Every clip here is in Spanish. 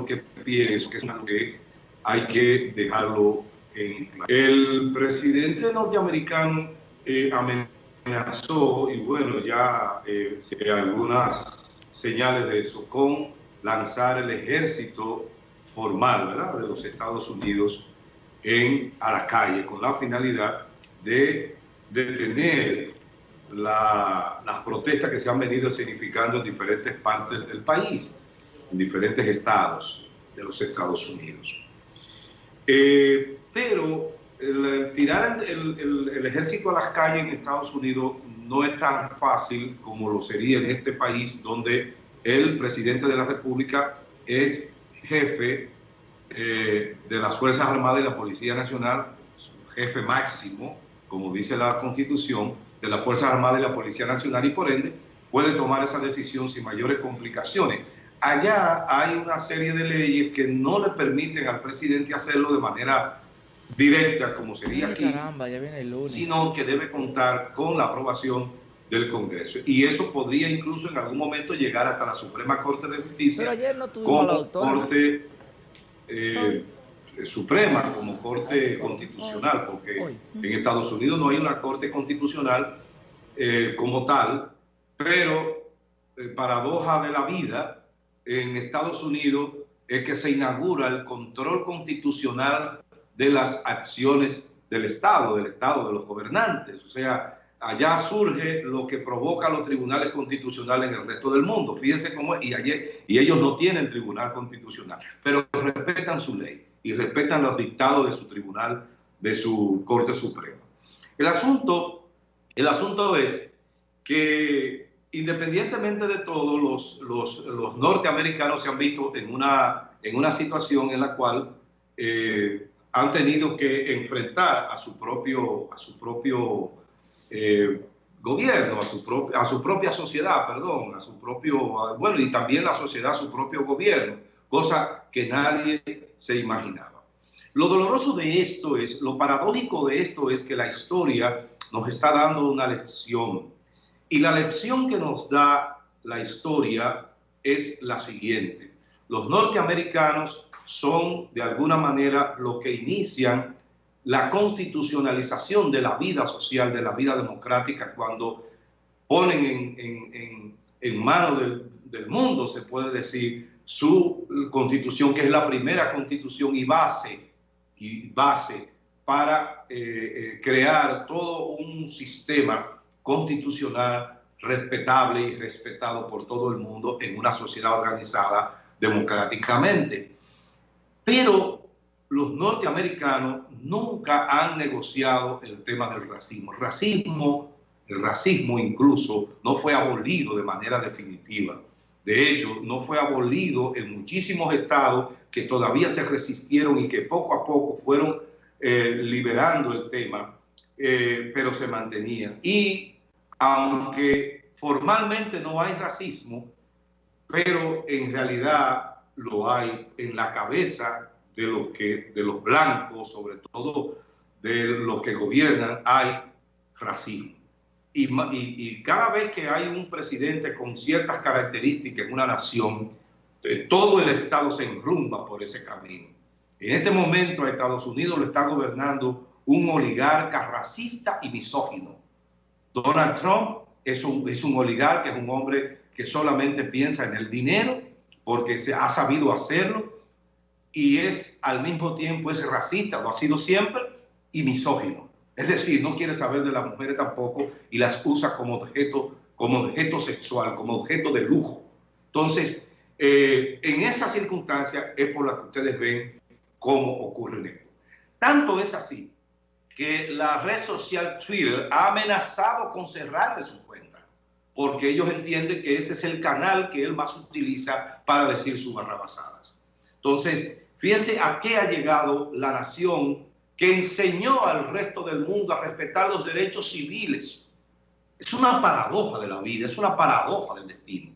porque pienso que es algo que hay que dejarlo en claro. El presidente norteamericano eh, amenazó, y bueno, ya eh, algunas señales de eso, con lanzar el ejército formal ¿verdad? de los Estados Unidos en, a la calle con la finalidad de detener la, las protestas que se han venido significando en diferentes partes del país, en diferentes estados de los Estados Unidos. Eh, pero tirar el, ejército a las calles en Estados Unidos no es tan fácil como lo sería en este país donde el presidente de la República es jefe eh, de las Fuerzas Armadas y la Policía Nacional, jefe máximo, como dice la Constitución, de las Fuerzas Armadas y la Policía Nacional y por ende puede tomar esa decisión sin mayores complicaciones. Allá hay una serie de leyes que no le permiten al presidente hacerlo de manera directa, como sería Ay, aquí, caramba, ya viene el lunes. sino que debe contar con la aprobación del Congreso. Y eso podría incluso en algún momento llegar hasta la Suprema Corte de Justicia Pero ayer no como. Corte eh, Suprema, como Corte Constitucional, porque Hoy. en Estados Unidos no hay una Corte Constitucional eh, como tal, pero eh, paradoja de la vida, en Estados Unidos es que se inaugura el control constitucional de las acciones del Estado, del Estado, de los gobernantes. O sea, allá surge lo que provoca los tribunales constitucionales en el resto del mundo. Fíjense cómo es, y, ayer, y ellos no tienen tribunal constitucional, pero respetan su ley y respetan los dictados de su tribunal, de su Corte Suprema. El asunto, el asunto es que independientemente de todo, los, los, los norteamericanos se han visto en una, en una situación en la cual eh, han tenido que enfrentar a su propio, a su propio eh, gobierno, a su, pro, a su propia sociedad, perdón, a su propio, bueno, y también la sociedad, a su propio gobierno, cosa que nadie se imaginaba. Lo doloroso de esto es, lo paradójico de esto es que la historia nos está dando una lección. Y la lección que nos da la historia es la siguiente. Los norteamericanos son de alguna manera los que inician la constitucionalización de la vida social, de la vida democrática, cuando ponen en, manos del, del, mundo, se puede decir, su constitución, que es la primera constitución y base, y base para eh, eh, crear todo un sistema constitucional respetable y respetado por todo el mundo en una sociedad organizada democráticamente. Pero los norteamericanos nunca han negociado el tema del racismo. El racismo, el racismo incluso no fue abolido de manera definitiva. De hecho, no fue abolido en muchísimos estados que todavía se resistieron y que poco a poco fueron eh, liberando el tema, eh, pero se mantenía. Y aunque formalmente no hay racismo, pero en realidad lo hay en la cabeza de los, que, de los blancos, sobre todo de los que gobiernan, hay racismo. Y, cada vez que hay un presidente con ciertas características en una nación, eh, todo el Estado se enrumba por ese camino. En este momento Estados Unidos lo está gobernando un oligarca racista y misógino. Donald Trump es un, es un oligarca, es un hombre que solamente piensa en el dinero porque se ha sabido hacerlo y es al mismo tiempo es racista, lo ha sido siempre, y misógino. Es decir, no quiere saber de las mujeres tampoco y las usa como objeto, como objeto sexual, como objeto de lujo. Entonces, eh, en esa circunstancia es por la que ustedes ven cómo ocurre esto. Tanto es así que la red social Twitter ha amenazado con cerrarle su cuenta, porque ellos entienden que ese es el canal que él más utiliza para decir sus barrabasadas. Entonces, fíjense a qué ha llegado la nación que enseñó al resto del mundo a respetar los derechos civiles. Es una paradoja de la vida, es una paradoja del destino.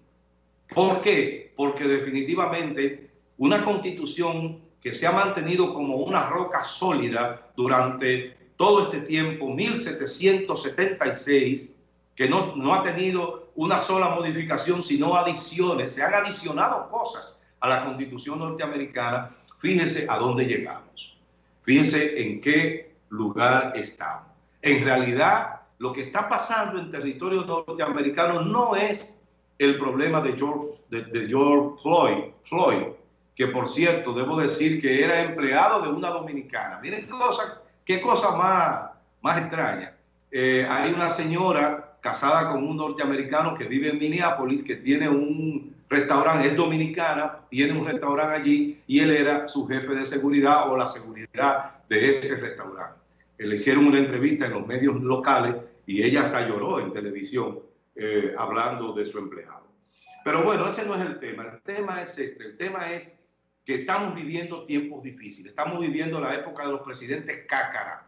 ¿Por qué? Porque definitivamente una constitución que se ha mantenido como una roca sólida durante todo este tiempo, 1776, que no, no ha tenido una sola modificación, sino adiciones, se han adicionado cosas a la constitución norteamericana, fíjese a dónde llegamos. Fíjese en qué lugar estamos. En realidad, lo que está pasando en territorio norteamericano no es el problema de George, de, George Floyd, Floyd, que por cierto, debo decir que era empleado de una dominicana. Miren cosa, qué cosa más, más extraña. Eh, hay una señora casada con un norteamericano que vive en Minneapolis, que tiene un restaurante, es dominicana, tiene un restaurante allí y él era su jefe de seguridad o la seguridad de ese restaurante. Le hicieron una entrevista en los medios locales y ella hasta lloró en televisión eh, hablando de su empleado. Pero bueno, ese no es el tema. El tema es este. El tema es que estamos viviendo tiempos difíciles. Estamos viviendo la época de los presidentes cácara,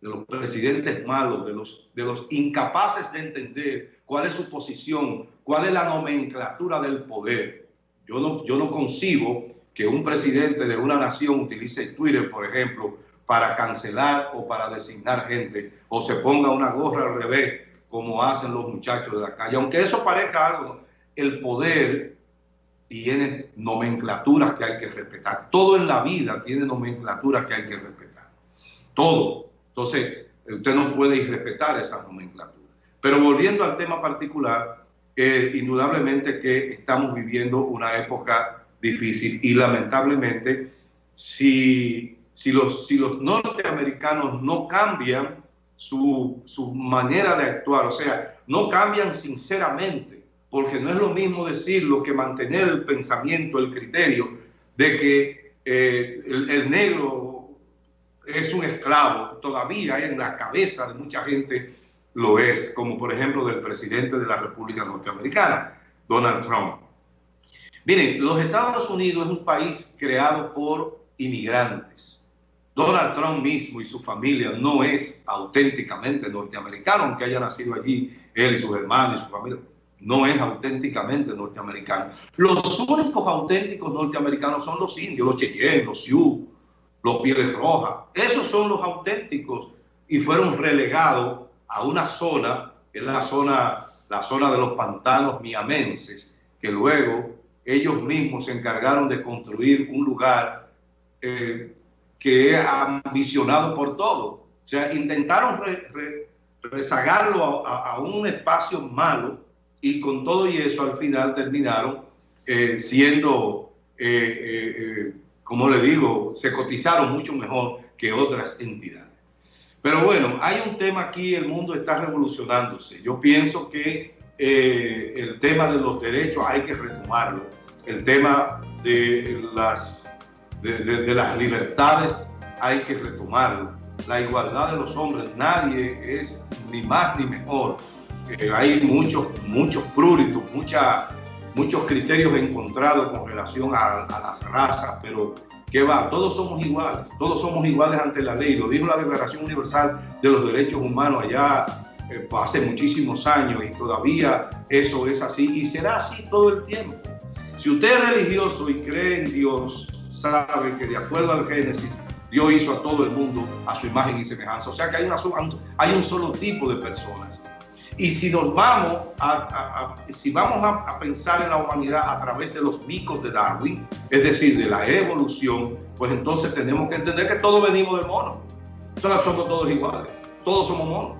de los presidentes malos, de los, de los incapaces de entender cuál es su posición, cuál es la nomenclatura del poder. Yo no, yo no concibo que un presidente de una nación utilice Twitter, por ejemplo, para cancelar o para designar gente, o se ponga una gorra al revés, como hacen los muchachos de la calle. Aunque eso parezca algo, el poder tiene nomenclaturas que hay que respetar. Todo en la vida tiene nomenclaturas que hay que respetar. Todo. Entonces, usted no puede irrespetar esas nomenclaturas. Pero volviendo al tema particular, indudablemente que estamos viviendo una época difícil y lamentablemente si, si, los, si los norteamericanos no cambian su, su manera de actuar, o sea, no cambian sinceramente, porque no es lo mismo decirlo que mantener el pensamiento, el criterio de que eh, el, negro es un esclavo, todavía en la cabeza de mucha gente lo es, como por ejemplo del presidente de la República Norteamericana, Donald Trump. Miren, los Estados Unidos es un país creado por inmigrantes. Donald Trump mismo y su familia no es auténticamente norteamericano, aunque haya nacido allí él y sus hermanos y su familia no es auténticamente norteamericano. Los únicos auténticos norteamericanos son los indios, los cheyennes, los sioux, los pieles rojas. Esos son los auténticos y fueron relegados a una zona, es la zona, la zona de los pantanos miamenses, que luego ellos mismos se encargaron de construir un lugar eh, que es ambicionado por todo. O sea, intentaron rezagarlo a un espacio malo y con todo y eso al final terminaron eh, siendo, eh, eh, como le digo, se cotizaron mucho mejor que otras entidades. Pero bueno, hay un tema aquí, el mundo está revolucionándose. Yo pienso que el tema de los derechos hay que retomarlo. El tema de las, de las libertades hay que retomarlo. La igualdad de los hombres, nadie es ni más ni mejor hay muchos, muchos pruritos, muchos criterios encontrados con relación a, las razas, pero ¿qué va? Todos somos iguales, todos somos iguales ante la ley. Lo dijo la Declaración Universal de los Derechos Humanos allá eh, hace muchísimos años y todavía eso es así y será así todo el tiempo. Si usted es religioso y cree en Dios, sabe que de acuerdo al Génesis, Dios hizo a todo el mundo a su imagen y semejanza. O sea que hay, una, hay un solo tipo de personas. Y si nos vamos a, si vamos a, pensar en la humanidad a través de los micos de Darwin, es decir, de la evolución, pues entonces tenemos que entender que todos venimos del mono. Entonces somos todos iguales, todos somos monos.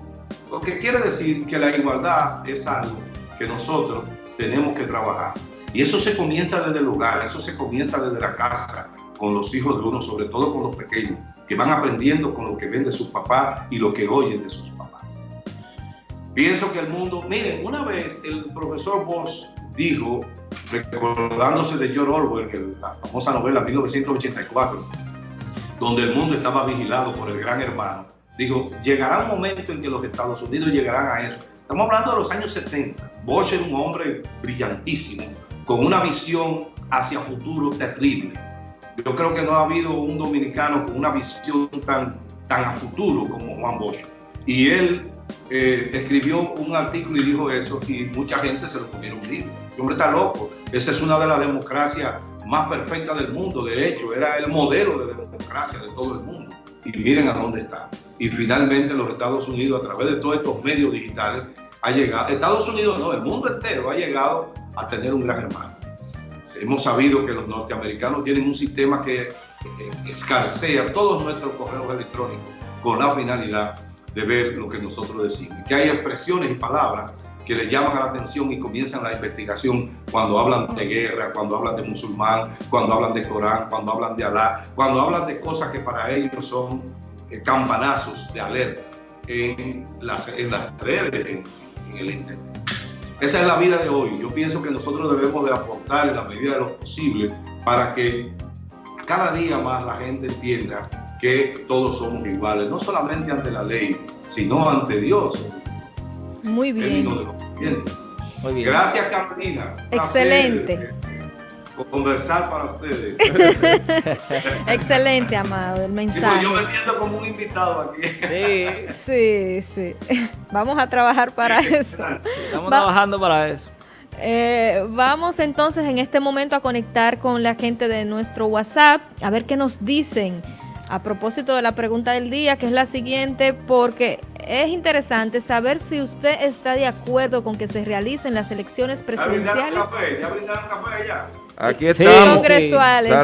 Lo que quiere decir que la igualdad es algo que nosotros tenemos que trabajar. Y eso se comienza desde el hogar, eso se comienza desde la casa, con los hijos de uno, sobre todo con los pequeños, que van aprendiendo con lo que ven de sus papás y lo que oyen de sus papás. Pienso que el mundo, miren, una vez el profesor Bosch dijo, recordándose de George Orwell, la famosa novela 1984, donde el mundo estaba vigilado por el gran hermano, dijo, llegará un momento en que los Estados Unidos llegarán a eso. Estamos hablando de los años 70. Bosch era un hombre brillantísimo, con una visión hacia futuro terrible. Yo creo que no ha habido un dominicano con una visión tan, tan a futuro como Juan Bosch. Y él eh, escribió un artículo y dijo eso y mucha gente se lo comieron libro. El hombre está loco. Esa es una de las democracias más perfectas del mundo. De hecho, era el modelo de democracia de todo el mundo. Y miren a dónde está. Y finalmente los Estados Unidos, a través de todos estos medios digitales, ha llegado, Estados Unidos no, el mundo entero ha llegado a tener un gran hermano. hemos sabido que los norteamericanos tienen un sistema que eh, escarcea todos nuestros correos electrónicos con la finalidad de ver lo que nosotros decimos. Que hay expresiones y palabras que le llaman a la atención y comienzan la investigación cuando hablan de guerra, cuando hablan de musulmán, cuando hablan de Corán, cuando hablan de Alá, cuando hablan de cosas que para ellos son eh, campanazos de alerta en las, en las redes, en, el Internet. Esa es la vida de hoy. Yo pienso que nosotros debemos de aportar en la medida de lo posible para que cada día más la gente entienda que todos somos iguales, no solamente ante la ley, sino ante Dios. Muy bien. Muy bien. Gracias, Carolina. Excelente. Conversar para ustedes. Excelente, amado, el mensaje. yo me siento como un invitado aquí. Sí, sí, sí. Vamos a trabajar para eso. Estamos trabajando para eso. Eh, vamos entonces en este momento a conectar con la gente de nuestro WhatsApp, a ver qué nos dicen a propósito de la pregunta del día, que es la siguiente, porque es interesante saber si usted está de acuerdo con que se realicen las elecciones presidenciales. ¿Ya brindaron café? ¿Ya brindaron café allá? Aquí estamos. Congresuales.